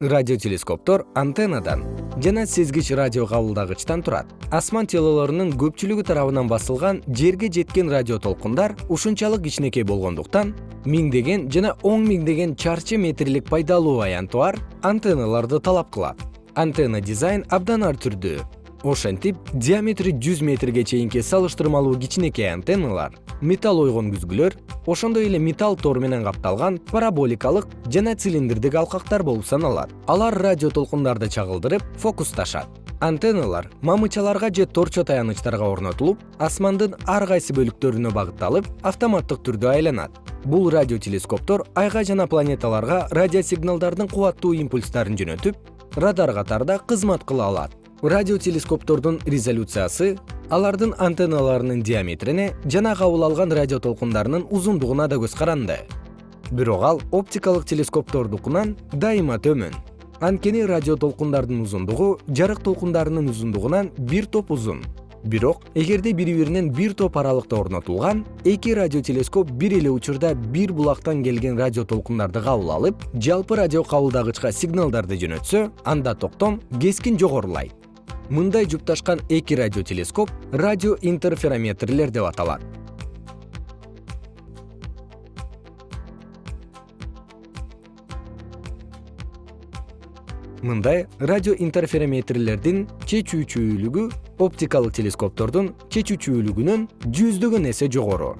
радиотелескоптор антеннадан жана сезгич радио кабылдагычтан турат. Асман телолорунун көпчүлүгү тарабынан басылган жерге жеткен радио толкундар ушунчалык кичинекей болгондуктан миңдеген жана он миңдеген чарчы метрлик пайдалуу аянты бар антенналарды талап кылат. Антенна дизайн абдан ар түрдүү ошентип диаметри жүз метрге чейинки салыштырмалуу кичинекей антенналар металл ойгонгүзгүлөр ошондой эле металл тор менен капталган параболикалык жана цилиндрдик алкактар болуп саналат. Алар радио толкундарды чагылдырып фокусташат. Антенналар мамычаларга же торчо таянычтарга орнотулуп асмандын ар кайсы бөлүктөрүнө багытталып автоматтык түрдө айланат. Бул радиотелескоптор айга жана планеталарга радиосигналдардын кубаттуу импульстарын жөнөтүп радар катарында кызмат кыла алат радиотелескоптордун резолюциясы алардын антенналарынын диаметрине жана кабыл алган радио толкундарынын узундугуна да көз каранды. Бирок ал оптикалык телескоптордукунан дайыма төмөн. Анткени радио толкундардын узундугу жарык толкундарынын узундугунан бир топ узун. Бирок эгерде бири биринен бир топ аралыкта орнотулган эки радиотелескоп бир эле учурда бир булактан келген радио толкундарды кабыл алып жалпы радио кабылдагычка сигналдарды жөнөтсө анда токтом кескин жогорулайт мындай жупташкан эки радиотелескоп радио интерферометрлер деп аталат. Мындай радио интерферометрлердин чечүүчүлүгү оптикалык телескоптордун чечүүчүлүгүнөн жүздөгөн эсе жогору